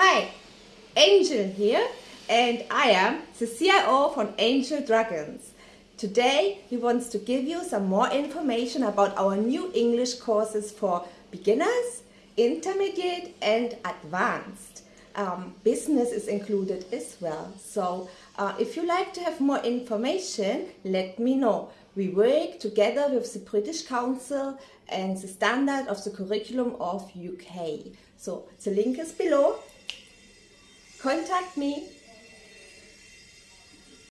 Hi, Angel here and I am the CIO from Angel Dragons. Today he wants to give you some more information about our new English courses for beginners, intermediate and advanced. Um, business is included as well. So uh, if you like to have more information, let me know. We work together with the British Council and the standard of the curriculum of UK. So the link is below. Contact me